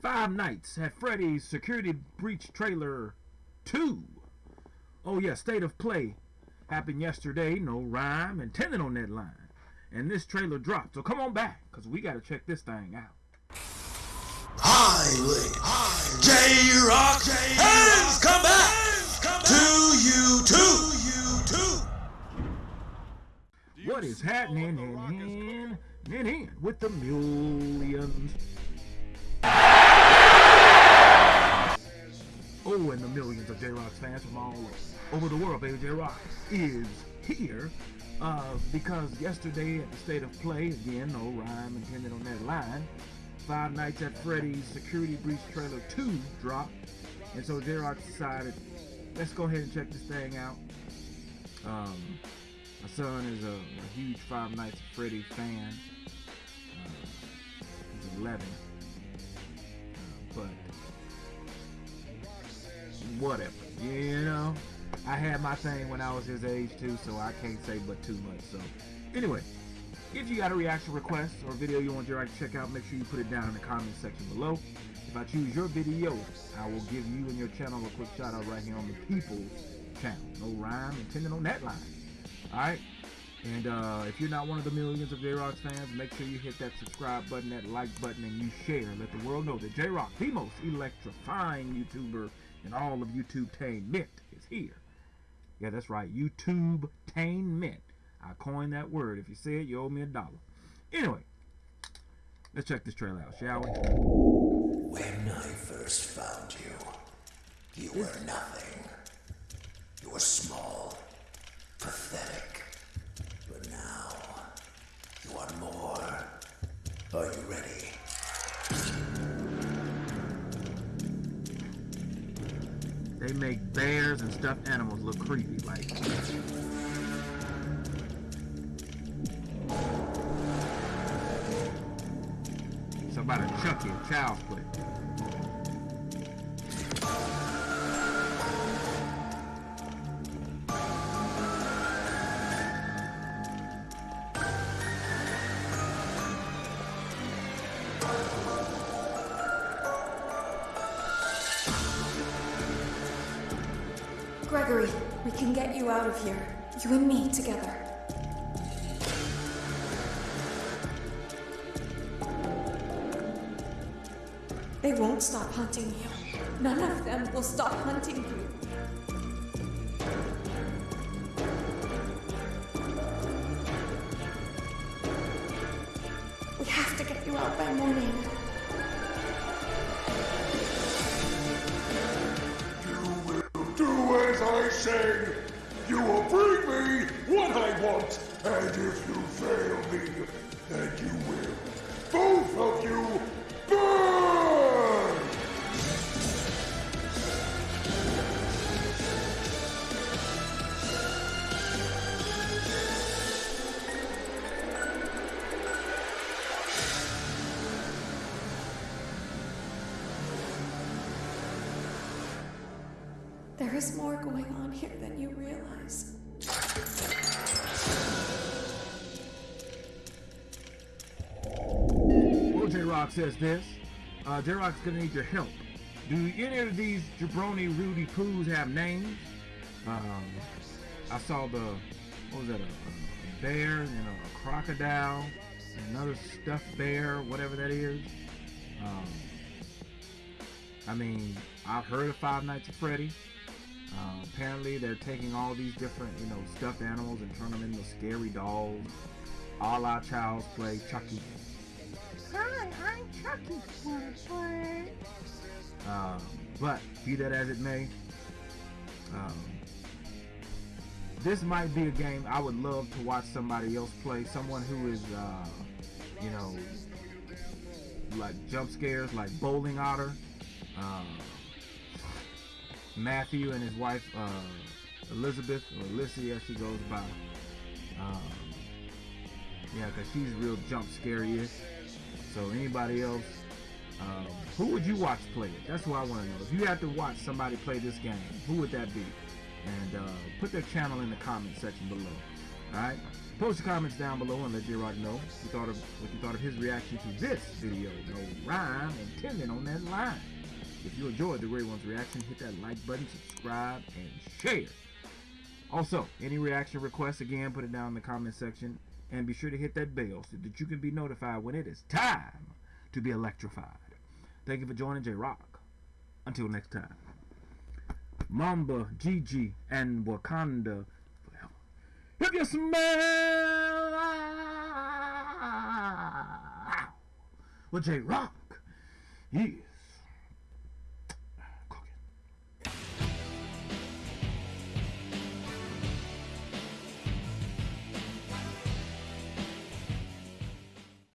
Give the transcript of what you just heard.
Five Nights at Freddy's Security Breach Trailer 2. Oh yeah, State of Play happened yesterday. No rhyme intended on that line. And this trailer dropped. So come on back, because we got to check this thing out. Highly, J-Rock has come back to you too. What is happening in, in, in, in with the millions? Fans from all over the world, baby. J-Rock is here uh, because yesterday at the State of Play, again, no rhyme intended on that line, Five Nights at Freddy's Security Breach Trailer 2 dropped. And so J-Rock decided, let's go ahead and check this thing out. Um, my son is a, a huge Five Nights at Freddy fan. Uh, he's 11. Whatever, you know. I had my thing when I was his age too, so I can't say but too much. So, anyway, if you got a reaction request or video you want J-Rock to check out, make sure you put it down in the comment section below. If I choose your video, I will give you and your channel a quick shout out right here on the People's channel. No rhyme intended on that line. Alright? And uh, if you're not one of the millions of J-Rock's fans, make sure you hit that subscribe button, that like button, and you share. Let the world know that J-Rock, the most electrifying YouTuber in all of YouTube-tainment, is here. Yeah, that's right. YouTube-tainment. I coined that word. If you say it, you owe me a dollar. Anyway, let's check this trailer out, shall we? When I first found you, you were nothing. You were small, pathetic. But now, you are more. Are you ready? They make bears and stuffed animals look creepy. Like, somebody Chucky, child's play. Gregory, we can get you out of here. You and me together. They won't stop hunting you. None of them will stop hunting you. We have to get you out by morning. I say. You will bring me what I want. And if you fail me, then you will. There is more going on here than you realize. Well, J-Rock says this. Uh, J-Rock's gonna need your help. Do any of these jabroni Rudy Poos have names? Um, I saw the, what was that, a, a bear and a, crocodile, another stuffed bear, whatever that is. Um, I mean, I've heard of Five Nights at Freddy. Uh, apparently, they're taking all these different, you know, stuffed animals and turning them into scary dolls, a la Child's Play, Chucky. Hi, I'm Chucky. Um, but be that as it may, um, this might be a game I would love to watch somebody else play. Someone who is, uh, you know, like jump scares, like Bowling Otter. Um, Matthew and his wife uh, Elizabeth or Lissy as she goes by. Um, yeah, because she's real jump scary-ish. So anybody else, um, who would you watch play it? That's what I want to know. If you had to watch somebody play this game, who would that be? And uh, put their channel in the comment section below. Alright? Post your comments down below and let J Rock know what you thought of what you thought of his reaction to this video. No rhyme intended on that line. If you enjoyed the Ray One's reaction, hit that like button, subscribe, and share. Also, any reaction requests, again, put it down in the comment section. And be sure to hit that bell so that you can be notified when it is time to be electrified. Thank you for joining J Rock. Until next time. Mamba, Gigi, and Wakanda forever. If you smell ah, well, J Rock is